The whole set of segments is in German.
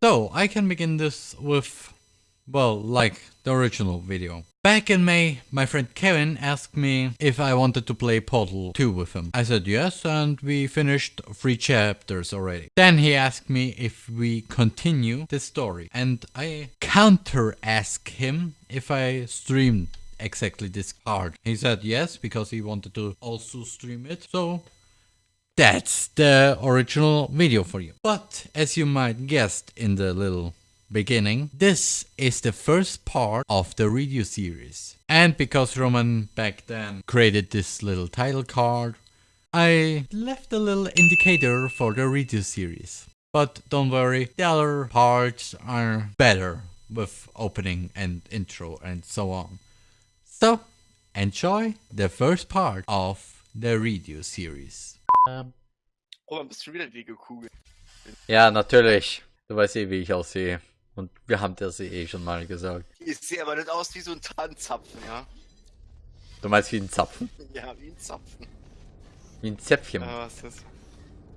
So, I can begin this with, well, like the original video. Back in May, my friend Kevin asked me if I wanted to play Portal 2 with him. I said yes, and we finished three chapters already. Then he asked me if we continue the story, and I counter asked him if I streamed exactly this part. He said yes, because he wanted to also stream it, so that's the original video for you. But as you might guessed in the little beginning, this is the first part of the review series. And because Roman back then created this little title card, I left a little indicator for the review series. But don't worry, the other parts are better with opening and intro and so on. So, enjoy the first part of the review series. Roman, bist du wieder die Kugel? Ja, natürlich. Du weißt eh, wie ich aussehe. Und wir haben das eh schon mal gesagt. Ich sehe aber nicht aus wie so ein Tannenzapfen, ja? Du meinst wie ein Zapfen? Ja, wie ein Zapfen. Wie ein Zäpfchen. Äh, was ist das?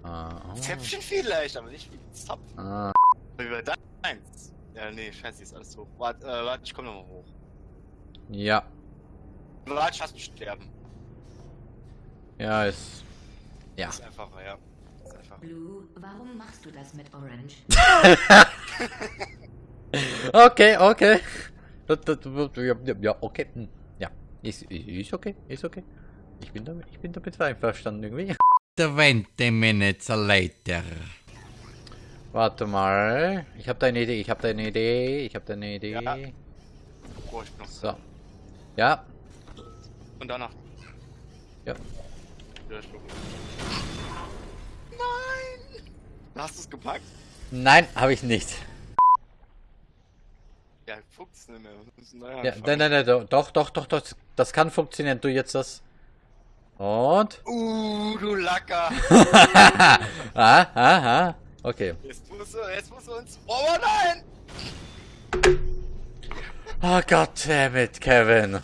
Ah, oh. Zäpfchen vielleicht, aber nicht wie ein Zapfen. ah. Wie bei deins. Ja, nee, scheiße, ist alles hoch. Warte, äh, warte, ich komm nochmal hoch. Ja. Warte, ich mich sterben. Ja, ist. Ja. Ist einfacher, ja. Ist einfacher. Blue, warum machst du das mit Orange? Okay, okay. Ja, ja, okay. hm, Ja. Ist, ist okay, ist okay. Ich bin damit, ich bin damit einverstanden irgendwie. 20 minutes later. Warte mal. Ich habe da eine Idee, ich habe da eine Idee, ich habe da eine Idee. Ja. Oh, ich bin noch So. Ja. Und danach. Ja. Ja! Hast du es gepackt? Nein, habe ich nicht. Ja, fuchs nicht mehr. Neu Ja, nein, nein, nein, do- doch, doch, doch, doch. Das kann funktionieren. Du jetzt das. Und? Uh, du Lacker! ah, ah, ah. Okay. Jetzt musst du, jetzt musst du uns. Oh nein! Oh Gott, damit, Kevin.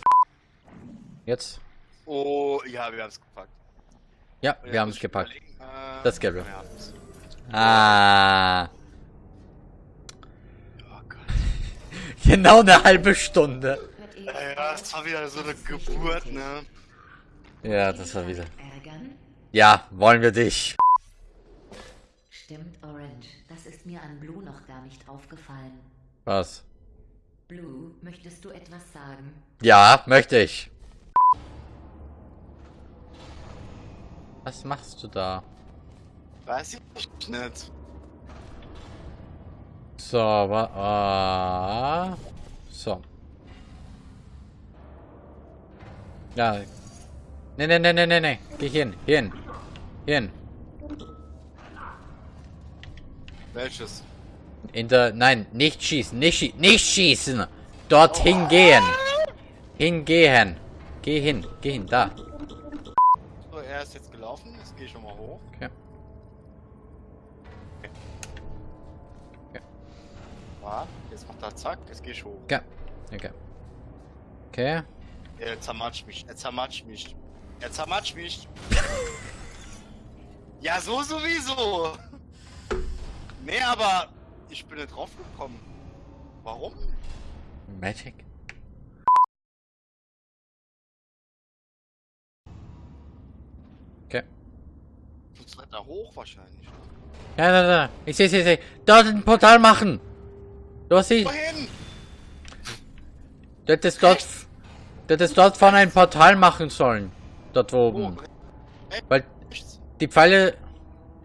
Jetzt? Oh, ja, wir haben es gepackt. Ja, wir haben muss es gepackt. Äh, Das Gelbe. ja. Ah. Oh Gott. Genau eine halbe Stunde. Ja, ja, das war wieder so eine Geburt, ne? Ja, das war wieder. ärgern? Ja, wollen wir dich. Stimmt, Orange. Das ist mir an Blue noch gar nicht aufgefallen. Was? Blue, möchtest du etwas sagen? Ja, möchte ich. Was machst du da? Weiß ich nicht. So, wa ah, so. Ja. Ne, ne, ne, ne, ne, ne. Geh hin, hin. Hin. Welches? In der, nein, nicht schießen, nicht, schie nicht schießen. Dorthin gehen. Hingehen. Geh hin, geh hin, da. So, er ist jetzt gelaufen. Jetzt gehe ich schon mal hoch. Okay. Warte, jetzt macht er zack, jetzt gehe ich hoch. Okay. Okay. Okay. Er zermatscht mich, er zermatscht mich. Er zermatscht mich. ja, so sowieso. Nee, aber ich bin nicht drauf gekommen. Warum? Magic. Okay. Sonst weiter hoch wahrscheinlich. Ja, da, da. Ich sehe, sehe, sehe. Dort ein Portal machen. Du hast sie. Wohin? Du hättest dort. Du hättest dort vorne ein Portal machen sollen. Dort oben. Weil die Pfeile.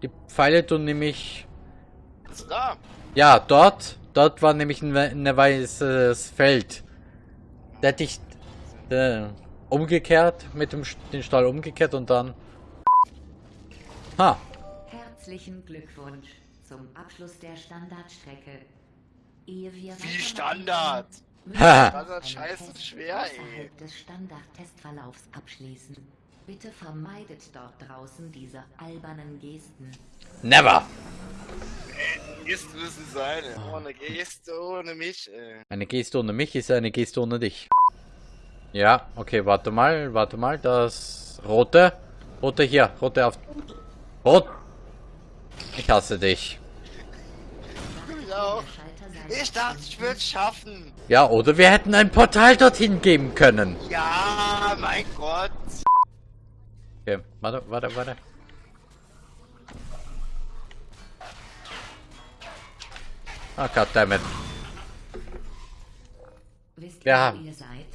Die Pfeile tun nämlich. Also da. Ja, dort. Dort war nämlich ein, we- ein weißes Feld. Da hätte ich. Äh, umgekehrt. Mit dem St- den Stall umgekehrt und dann. Ha. Herzlichen Glückwunsch zum Abschluss der Standardstrecke. Ehe wir Wie Standard. Standard einen scheiße schwer, ey. des Standard-Testverlaufs abschließen. Bitte vermeidet dort draußen diese albernen Gesten. Never. Geste müssen sein. ey. Ohne Geste, ohne mich. Ey. Eine Geste ohne mich ist eine Geste ohne dich. Ja, okay, warte mal, warte mal, das rote. Rote hier, rote auf. Rot. Ich hasse dich. Mich auch. Ich dachte, ich würde es schaffen. Ja, oder wir hätten ein Portal dorthin geben können. Ja, mein Gott. Okay, warte, warte, warte. Ah, goddammit. Wisst Ja. ihr, wo ihr seid?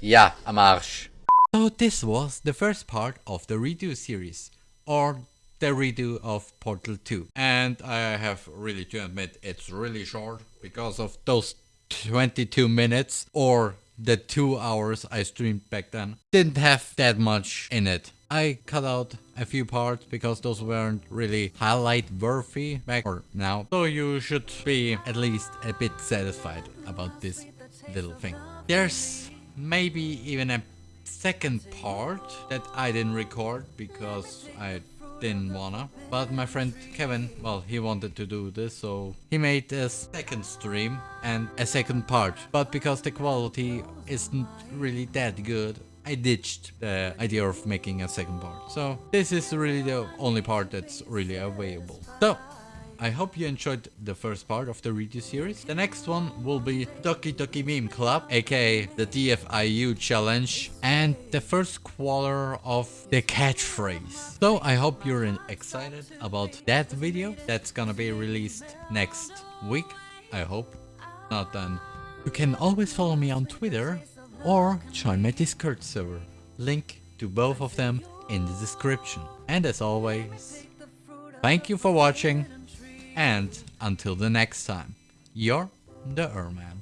Ja, am Arsch. So this was the first part of the redo series, or the redo of Portal 2. And I have really to admit it's really short because of those 22 minutes or the 2 hours I streamed back then. Didn't have that much in it. I cut out a few parts because those weren't really highlight worthy back or now. So you should be at least a bit satisfied about this little thing. There's maybe even a second part that I didn't record because I didn't wanna. But my friend Kevin, well, he wanted to do this, so he made a second stream and a second part. But because the quality isn't really that good, I ditched the idea of making a second part. So this is really the only part that's really available. So I hope you enjoyed the first part of the redo series. The next one will be Doki Doki Meme Club, aka the DFIU challenge, and the first quarter of the catchphrase. So I hope you're excited about that video. That's gonna be released next week, I hope. Not then. You can always follow me on Twitter or join my Discord server. Link to both of them in the description. And as always, thank you for watching and until the next time, you're the Erman.